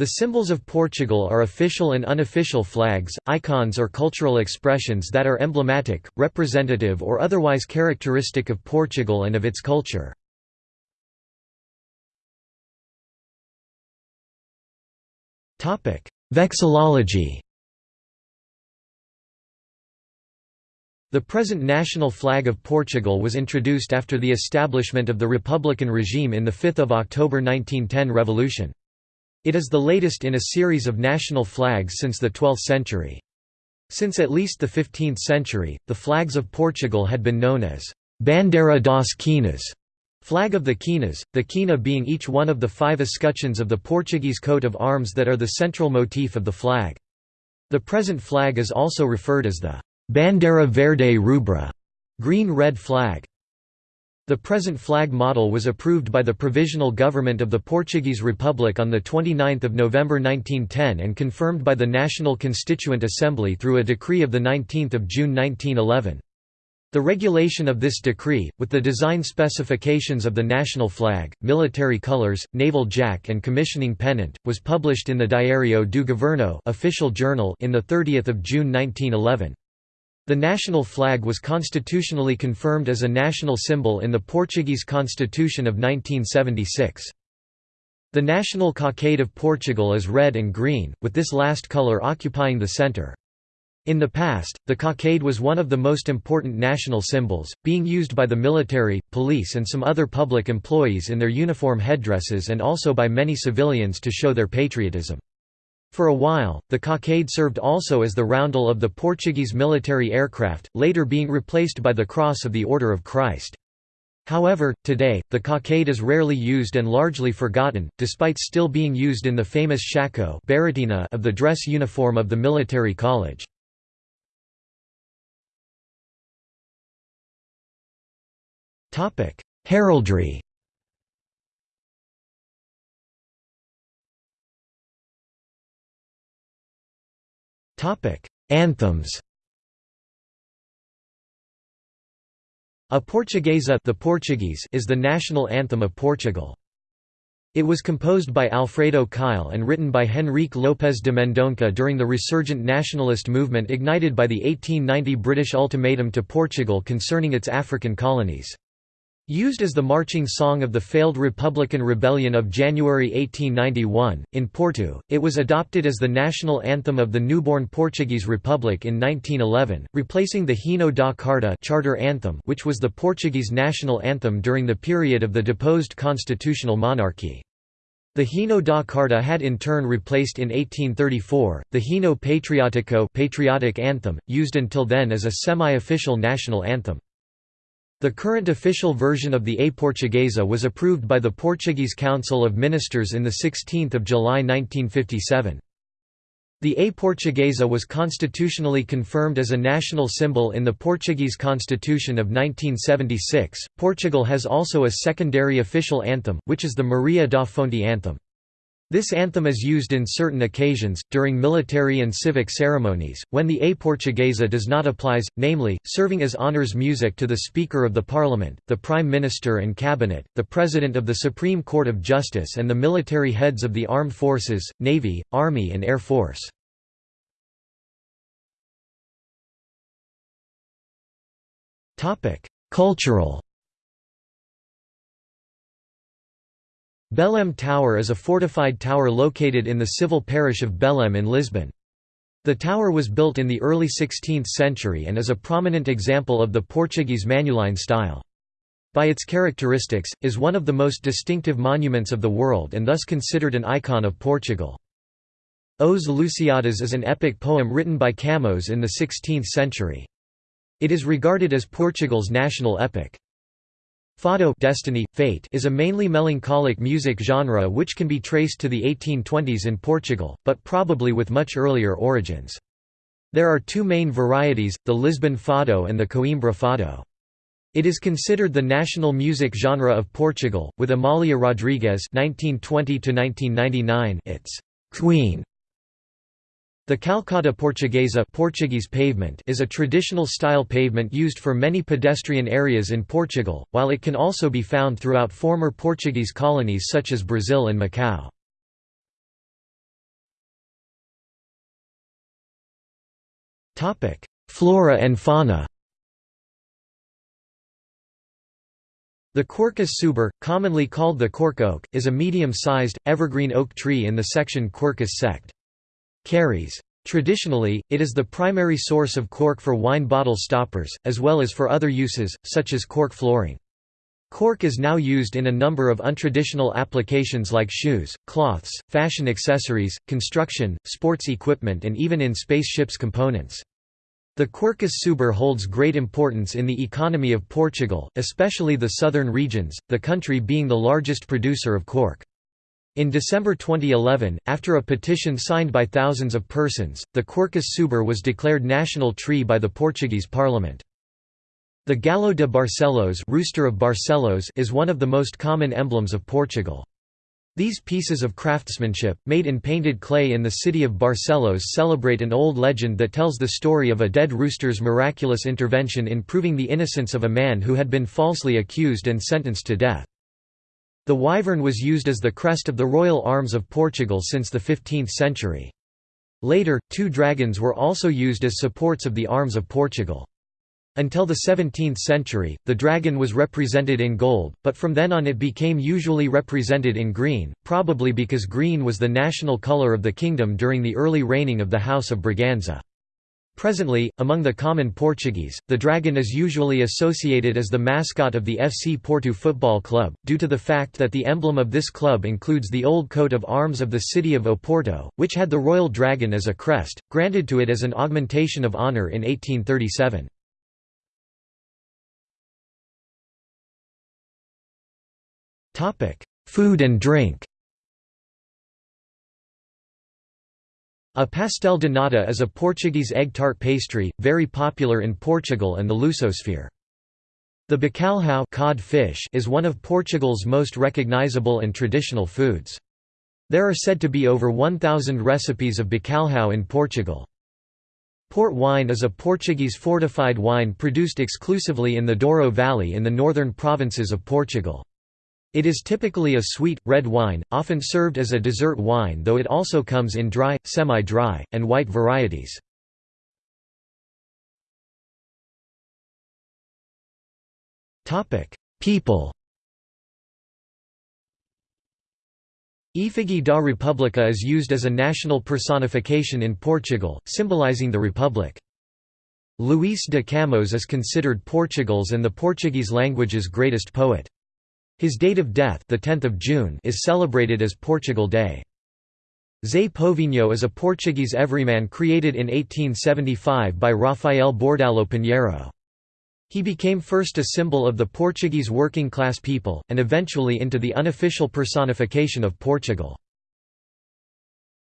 The symbols of Portugal are official and unofficial flags, icons or cultural expressions that are emblematic, representative or otherwise characteristic of Portugal and of its culture. Vexillology The present national flag of Portugal was introduced after the establishment of the republican regime in the 5 October 1910 revolution. It is the latest in a series of national flags since the 12th century. Since at least the 15th century, the flags of Portugal had been known as Bandeira das Quinas, flag of the Quinas, the quina being each one of the five escutcheons of the Portuguese coat of arms that are the central motif of the flag. The present flag is also referred as the Bandeira Verde Rubra, green-red flag. The present flag model was approved by the Provisional Government of the Portuguese Republic on 29 November 1910 and confirmed by the National Constituent Assembly through a decree of 19 June 1911. The regulation of this decree, with the design specifications of the national flag, military colors, naval jack and commissioning pennant, was published in the Diário do Governo official journal in 30 June 1911. The national flag was constitutionally confirmed as a national symbol in the Portuguese Constitution of 1976. The national cockade of Portugal is red and green, with this last colour occupying the centre. In the past, the cockade was one of the most important national symbols, being used by the military, police and some other public employees in their uniform headdresses and also by many civilians to show their patriotism. For a while, the cockade served also as the roundel of the Portuguese military aircraft, later being replaced by the Cross of the Order of Christ. However, today, the cockade is rarely used and largely forgotten, despite still being used in the famous shako of the dress uniform of the military college. Heraldry Anthems A Portuguesa the Portuguese is the national anthem of Portugal. It was composed by Alfredo Keil and written by Henrique Lopes de Mendonça during the resurgent nationalist movement ignited by the 1890 British ultimatum to Portugal concerning its African colonies. Used as the marching song of the failed Republican Rebellion of January 1891, in Porto, it was adopted as the national anthem of the newborn Portuguese Republic in 1911, replacing the Hino da Carta charter anthem which was the Portuguese national anthem during the period of the deposed constitutional monarchy. The Hino da Carta had in turn replaced in 1834, the Hino Patriótico patriotic anthem, used until then as a semi-official national anthem. The current official version of the A Portuguesa was approved by the Portuguese Council of Ministers in 16 July 1957. The A Portuguesa was constitutionally confirmed as a national symbol in the Portuguese Constitution of 1976. Portugal has also a secondary official anthem, which is the Maria da Fonte anthem. This anthem is used in certain occasions, during military and civic ceremonies, when the A Portuguesa does not applies, namely, serving as honours music to the Speaker of the Parliament, the Prime Minister and Cabinet, the President of the Supreme Court of Justice and the military heads of the armed forces, navy, army and air force. Cultural Belém Tower is a fortified tower located in the civil parish of Belém in Lisbon. The tower was built in the early 16th century and is a prominent example of the Portuguese Manueline style. By its characteristics, is one of the most distinctive monuments of the world and thus considered an icon of Portugal. Os Lusíadas is an epic poem written by Camões in the 16th century. It is regarded as Portugal's national epic. Fado destiny, fate is a mainly melancholic music genre which can be traced to the 1820s in Portugal, but probably with much earlier origins. There are two main varieties, the Lisbon fado and the Coimbra fado. It is considered the national music genre of Portugal, with Amália Rodrigues (1920–1999) its queen the Calçada Portuguesa Portuguese pavement is a traditional style pavement used for many pedestrian areas in Portugal, while it can also be found throughout former Portuguese colonies such as Brazil and Macau. Flora and fauna The Quercus suber, commonly called the cork oak, is a medium-sized, evergreen oak tree in the section Quercus sect. Cerris. Traditionally, it is the primary source of cork for wine bottle stoppers, as well as for other uses, such as cork flooring. Cork is now used in a number of untraditional applications like shoes, cloths, fashion accessories, construction, sports equipment and even in spaceships components. The Quercus suber holds great importance in the economy of Portugal, especially the southern regions, the country being the largest producer of cork. In December 2011, after a petition signed by thousands of persons, the Quercus suber was declared national tree by the Portuguese parliament. The Galo de Barcelos, rooster of Barcelos is one of the most common emblems of Portugal. These pieces of craftsmanship, made in painted clay in the city of Barcelos celebrate an old legend that tells the story of a dead rooster's miraculous intervention in proving the innocence of a man who had been falsely accused and sentenced to death. The wyvern was used as the crest of the royal arms of Portugal since the 15th century. Later, two dragons were also used as supports of the arms of Portugal. Until the 17th century, the dragon was represented in gold, but from then on it became usually represented in green, probably because green was the national color of the kingdom during the early reigning of the House of Braganza. Presently, among the common Portuguese, the dragon is usually associated as the mascot of the FC Porto Football Club, due to the fact that the emblem of this club includes the old coat of arms of the city of Oporto, which had the royal dragon as a crest, granted to it as an augmentation of honour in 1837. Food and drink A pastel de nata is a Portuguese egg tart pastry, very popular in Portugal and the Lusosphere. The bacalhau cod fish is one of Portugal's most recognizable and traditional foods. There are said to be over 1,000 recipes of bacalhau in Portugal. Port wine is a Portuguese fortified wine produced exclusively in the Douro Valley in the northern provinces of Portugal. It is typically a sweet, red wine, often served as a dessert wine though it also comes in dry, semi-dry, and white varieties. People Efígie da República is used as a national personification in Portugal, symbolizing the republic. Luís de Camões is considered Portugal's and the Portuguese language's greatest poet. His date of death the 10th of June is celebrated as Portugal Day. Zé Povinho is a Portuguese everyman created in 1875 by Rafael Bordalo Pinheiro. He became first a symbol of the Portuguese working class people, and eventually into the unofficial personification of Portugal.